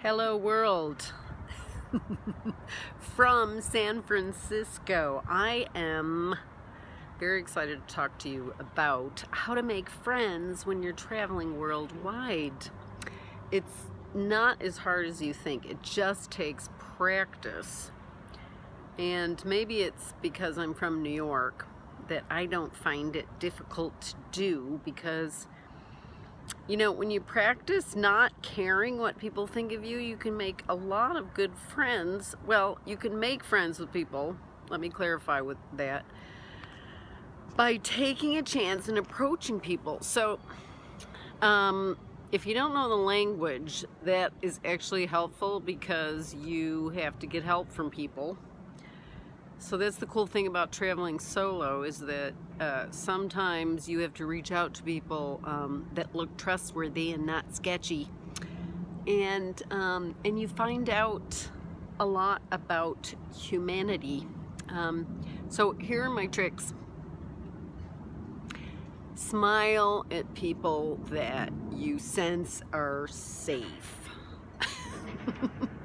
Hello world from San Francisco. I am very excited to talk to you about how to make friends when you're traveling worldwide. It's not as hard as you think. It just takes practice. And maybe it's because I'm from New York that I don't find it difficult to do because you know, when you practice not caring what people think of you, you can make a lot of good friends. Well, you can make friends with people. Let me clarify with that. By taking a chance and approaching people. So, um, if you don't know the language, that is actually helpful because you have to get help from people so that's the cool thing about traveling solo is that uh, sometimes you have to reach out to people um, that look trustworthy and not sketchy. And, um, and you find out a lot about humanity. Um, so here are my tricks. Smile at people that you sense are safe.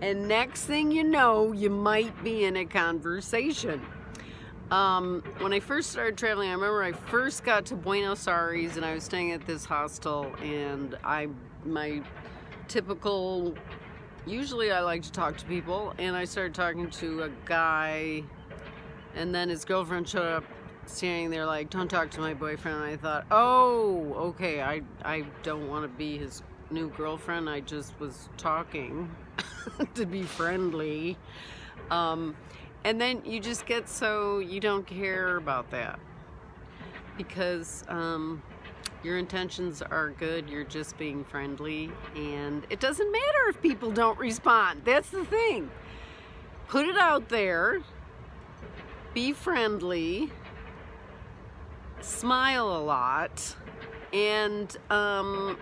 and next thing you know, you might be in a conversation. Um, when I first started traveling, I remember I first got to Buenos Aires and I was staying at this hostel and I, my typical, usually I like to talk to people and I started talking to a guy and then his girlfriend showed up standing there like, don't talk to my boyfriend. And I thought, oh, okay, I, I don't want to be his new girlfriend. I just was talking to be friendly. Um, and then you just get so you don't care about that because um, your intentions are good. You're just being friendly and it doesn't matter if people don't respond. That's the thing. Put it out there. Be friendly. Smile a lot. And um,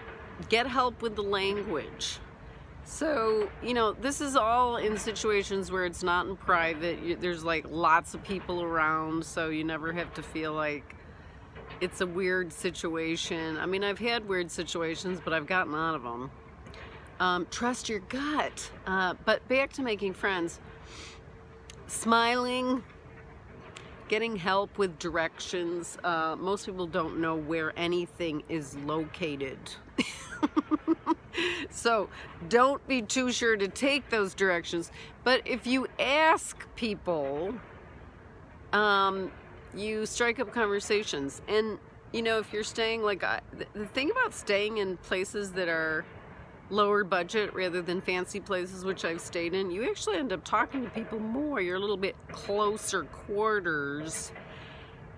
get help with the language. So, you know, this is all in situations where it's not in private. There's like lots of people around, so you never have to feel like it's a weird situation. I mean, I've had weird situations, but I've gotten out of them. Um, trust your gut. Uh, but back to making friends. Smiling, getting help with directions. Uh, most people don't know where anything is located. so don't be too sure to take those directions. But if you ask people, um, you strike up conversations. And, you know, if you're staying, like, I, the thing about staying in places that are lower budget rather than fancy places, which I've stayed in, you actually end up talking to people more. You're a little bit closer quarters.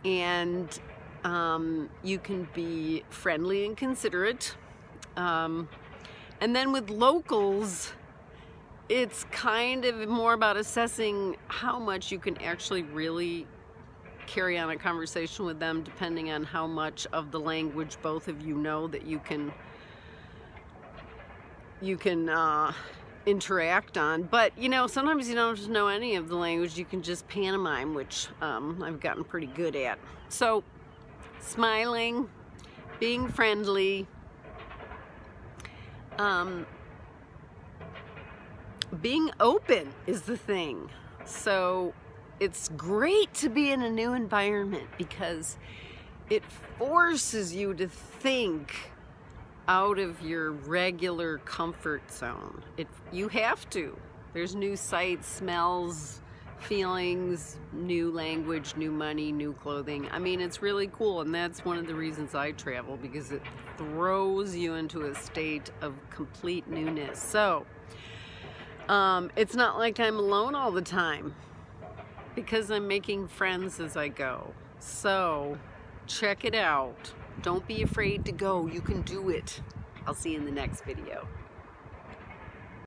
And um, you can be friendly and considerate um, and then with locals, it's kind of more about assessing how much you can actually really carry on a conversation with them depending on how much of the language both of you know that you can you can uh, interact on. But you know sometimes you don't know any of the language. You can just pantomime which um, I've gotten pretty good at. So smiling being friendly um, being open is the thing. So it's great to be in a new environment because it forces you to think out of your regular comfort zone. It, you have to. There's new sights, smells, feelings, new language, new money, new clothing. I mean, it's really cool, and that's one of the reasons I travel because it throws you into a state of complete newness. So, um, it's not like I'm alone all the time because I'm making friends as I go. So, check it out. Don't be afraid to go. You can do it. I'll see you in the next video.